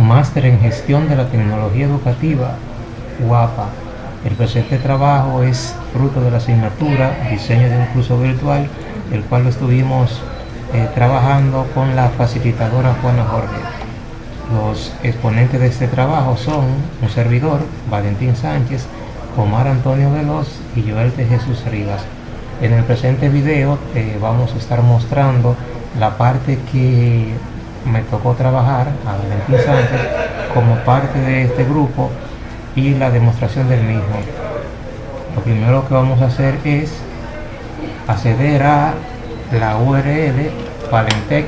Máster en Gestión de la Tecnología Educativa, UAPA. El presente trabajo es fruto de la asignatura Diseño de un curso virtual, el cual lo estuvimos eh, trabajando con la facilitadora Juana Jorge. Los exponentes de este trabajo son un servidor, Valentín Sánchez, Omar Antonio Veloz y Joel de Jesús Rivas. En el presente video eh, vamos a estar mostrando la parte que me tocó trabajar a Valentín Sánchez como parte de este grupo y la demostración del mismo. Lo primero que vamos a hacer es acceder a la URL valentec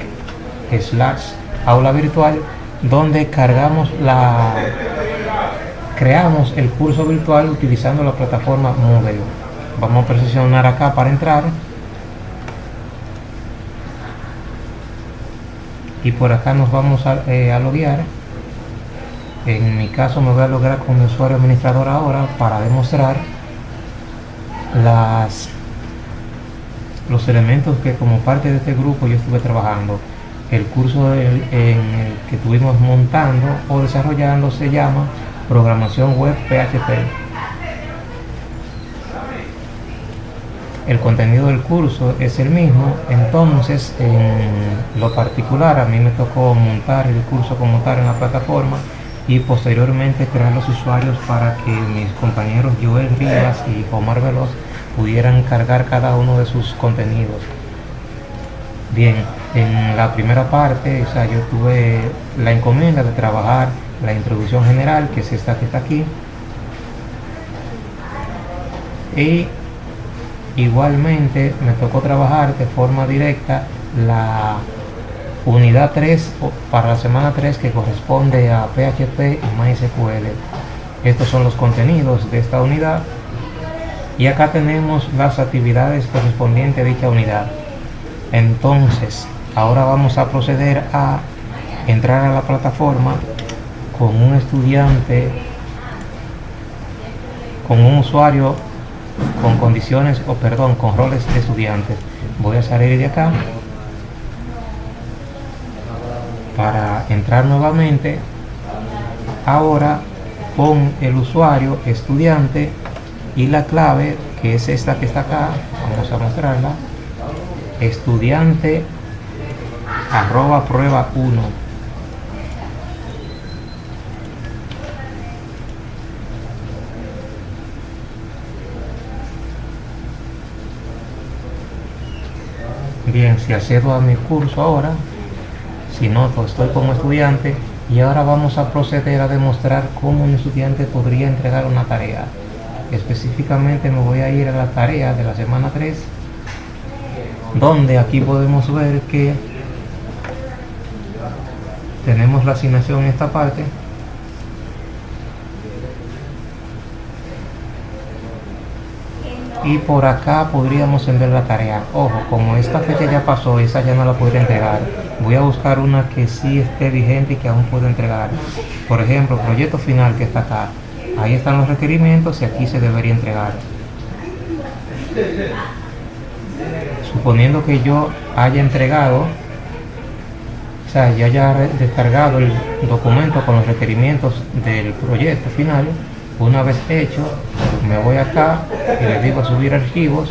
slash aula virtual donde cargamos la creamos el curso virtual utilizando la plataforma Moodle vamos a presionar acá para entrar y por acá nos vamos a, eh, a loguear. En mi caso me voy a lograr con mi usuario administrador ahora para demostrar las los elementos que como parte de este grupo yo estuve trabajando. El curso en el que estuvimos montando o desarrollando se llama programación web PHP el contenido del curso es el mismo, entonces en lo particular a mí me tocó montar el curso como tal en la plataforma y posteriormente crear los usuarios para que mis compañeros Joel Rivas y Omar Veloz pudieran cargar cada uno de sus contenidos. Bien, en la primera parte, o sea, yo tuve la encomienda de trabajar la introducción general, que es esta que está aquí, y Igualmente me tocó trabajar de forma directa la unidad 3 para la semana 3 que corresponde a PHP y MySQL. Estos son los contenidos de esta unidad y acá tenemos las actividades correspondientes a dicha unidad. Entonces, ahora vamos a proceder a entrar a la plataforma con un estudiante, con un usuario con condiciones o perdón con roles de estudiantes voy a salir de acá para entrar nuevamente. Ahora con el usuario estudiante y la clave que es esta que está acá vamos a mostrarla estudiante arroba prueba 1 Bien, si accedo a mi curso ahora, si noto estoy como estudiante y ahora vamos a proceder a demostrar cómo un estudiante podría entregar una tarea. Específicamente me voy a ir a la tarea de la semana 3, donde aquí podemos ver que tenemos la asignación en esta parte y por acá podríamos enviar la tarea. Ojo como esta fecha ya pasó esa ya no la podría entregar. Voy a buscar una que sí esté vigente y que aún pueda entregar. Por ejemplo proyecto final que está acá. Ahí están los requerimientos y aquí se debería entregar. Suponiendo que yo haya entregado o sea ya haya descargado el documento con los requerimientos del proyecto final una vez hecho me voy acá y le digo subir archivos.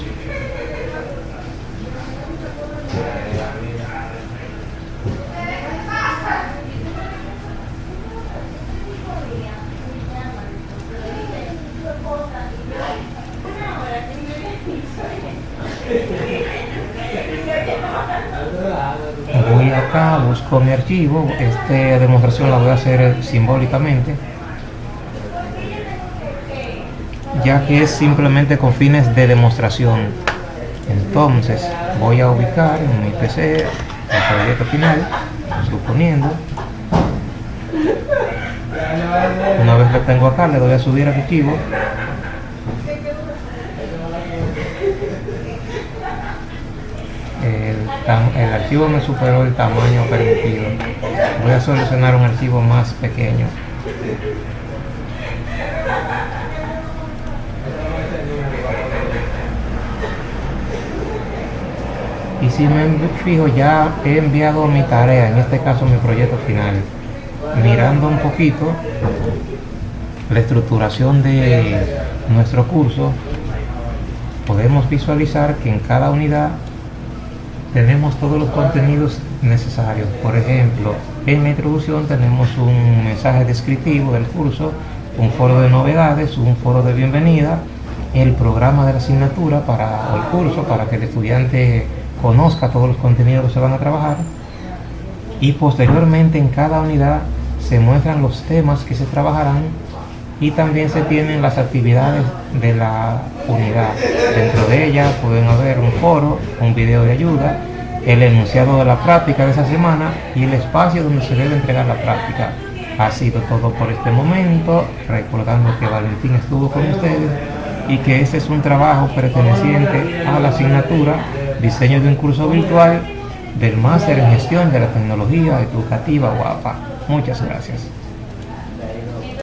Voy acá, busco mi archivo, esta demostración la voy a hacer simbólicamente ya que es simplemente con fines de demostración. Entonces voy a ubicar en mi PC el proyecto final, suponiendo. Una vez lo tengo acá, le doy a subir archivo. El, el archivo me superó el tamaño permitido. Voy a solucionar un archivo más pequeño. Y si me fijo ya he enviado mi tarea en este caso mi proyecto final mirando un poquito la estructuración de nuestro curso, podemos visualizar que en cada unidad tenemos todos los contenidos necesarios. Por ejemplo, en la introducción tenemos un mensaje descriptivo del curso, un foro de novedades, un foro de bienvenida, el programa de la asignatura para el curso, para que el estudiante conozca todos los contenidos que se van a trabajar. Y posteriormente en cada unidad se muestran los temas que se trabajarán y también se tienen las actividades de la unidad. Dentro de ellas pueden haber un foro, un video de ayuda, el enunciado de la práctica de esa semana y el espacio donde se debe entregar la práctica. Ha sido todo por este momento, recordando que Valentín estuvo con ustedes y que este es un trabajo perteneciente a la asignatura Diseño de un curso virtual del Máster en Gestión de la Tecnología Educativa UAPA. Muchas gracias.